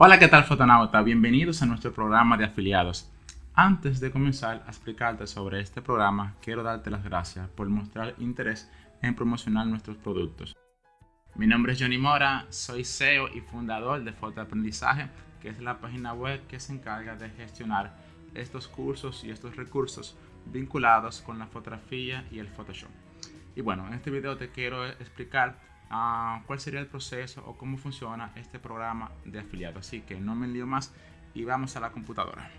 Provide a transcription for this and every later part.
Hola, ¿qué tal fotonauta? Bienvenidos a nuestro programa de afiliados. Antes de comenzar a explicarte sobre este programa, quiero darte las gracias por mostrar interés en promocionar nuestros productos. Mi nombre es Johnny Mora, soy CEO y fundador de Fotoaprendizaje, que es la página web que se encarga de gestionar estos cursos y estos recursos vinculados con la fotografía y el Photoshop. Y bueno, en este video te quiero explicar cuál sería el proceso o cómo funciona este programa de afiliado. Así que no me lío más y vamos a la computadora.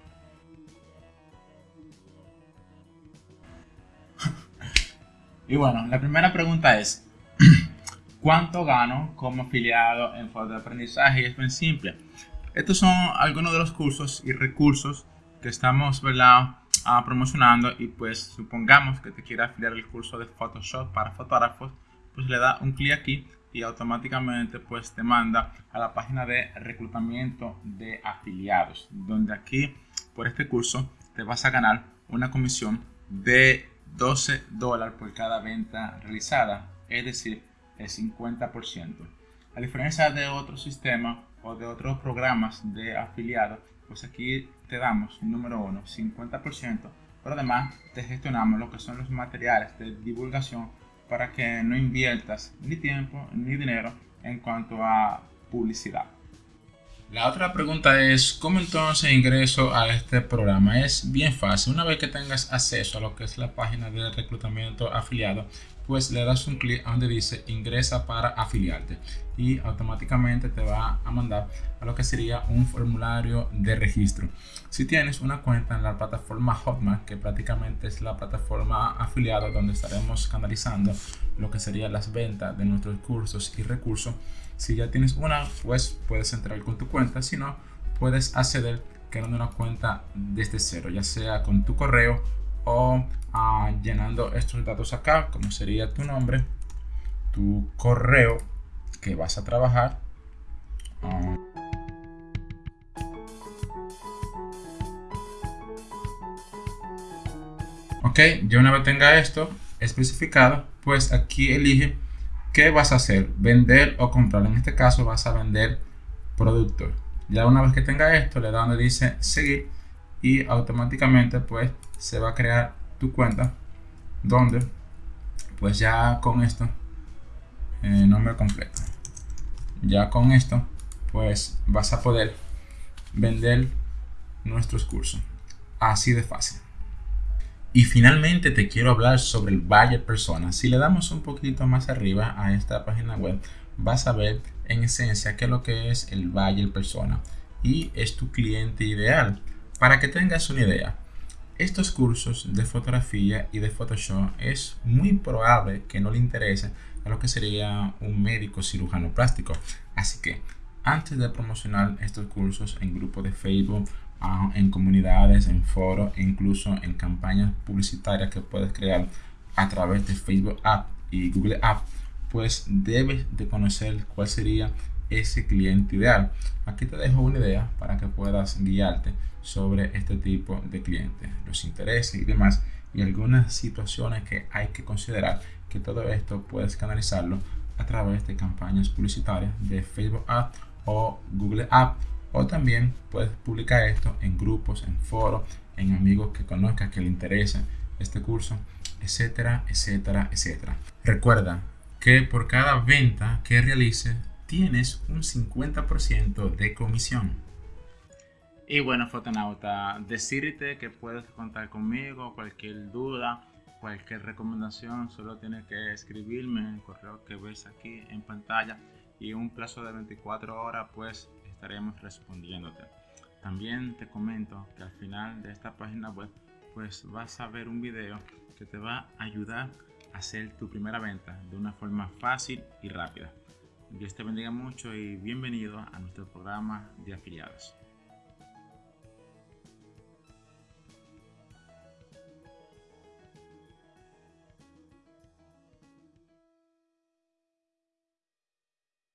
y bueno, la primera pregunta es, ¿cuánto gano como afiliado en de Aprendizaje? Y es muy simple. Estos son algunos de los cursos y recursos que estamos ah, promocionando y pues supongamos que te quiera afiliar el curso de Photoshop para fotógrafos pues le da un clic aquí y automáticamente pues te manda a la página de reclutamiento de afiliados donde aquí por este curso te vas a ganar una comisión de 12 dólares por cada venta realizada es decir el 50% a diferencia de otros sistemas o de otros programas de afiliados pues aquí te damos número uno 50% pero además te gestionamos lo que son los materiales de divulgación para que no inviertas ni tiempo ni dinero en cuanto a publicidad. La otra pregunta es, ¿cómo entonces ingreso a este programa? Es bien fácil. Una vez que tengas acceso a lo que es la página de reclutamiento afiliado, pues le das un clic donde dice ingresa para afiliarte y automáticamente te va a mandar a lo que sería un formulario de registro. Si tienes una cuenta en la plataforma Hotmart, que prácticamente es la plataforma afiliada donde estaremos canalizando lo que serían las ventas de nuestros cursos y recursos, si ya tienes una, pues puedes entrar con tu cuenta, si no, puedes acceder creando una cuenta desde cero, ya sea con tu correo o ah, llenando estos datos acá, como sería tu nombre, tu correo que vas a trabajar. Ah. ok, ya una vez tenga esto especificado, pues aquí elige qué vas a hacer, vender o comprar. En este caso vas a vender productos. Ya una vez que tenga esto, le da donde dice seguir y automáticamente pues se va a crear tu cuenta donde pues ya con esto eh, nombre completo. Ya con esto pues vas a poder vender nuestros cursos. Así de fácil. Y finalmente te quiero hablar sobre el buyer persona. Si le damos un poquito más arriba a esta página web vas a ver en esencia qué es lo que es el buyer persona. Y es tu cliente ideal para que tengas una idea, estos cursos de fotografía y de Photoshop es muy probable que no le interese a lo que sería un médico cirujano plástico. Así que antes de promocionar estos cursos en grupos de Facebook, ah, en comunidades, en foros e incluso en campañas publicitarias que puedes crear a través de Facebook App y Google App, pues debes de conocer cuál sería ese cliente ideal. Aquí te dejo una idea para que puedas guiarte sobre este tipo de clientes, los intereses y demás, y algunas situaciones que hay que considerar que todo esto puedes canalizarlo a través de campañas publicitarias de Facebook Ads o Google Ads o también puedes publicar esto en grupos, en foros, en amigos que conozcas que le interese este curso, etcétera, etcétera, etcétera. Recuerda que por cada venta que realices tienes un 50% de comisión. Y bueno, fotonauta, decirte que puedes contar conmigo, cualquier duda, cualquier recomendación, solo tienes que escribirme en el correo que ves aquí en pantalla y en un plazo de 24 horas pues estaremos respondiéndote. También te comento que al final de esta página web pues vas a ver un video que te va a ayudar a hacer tu primera venta de una forma fácil y rápida. Dios te bendiga mucho y bienvenido a nuestro programa de afiliados.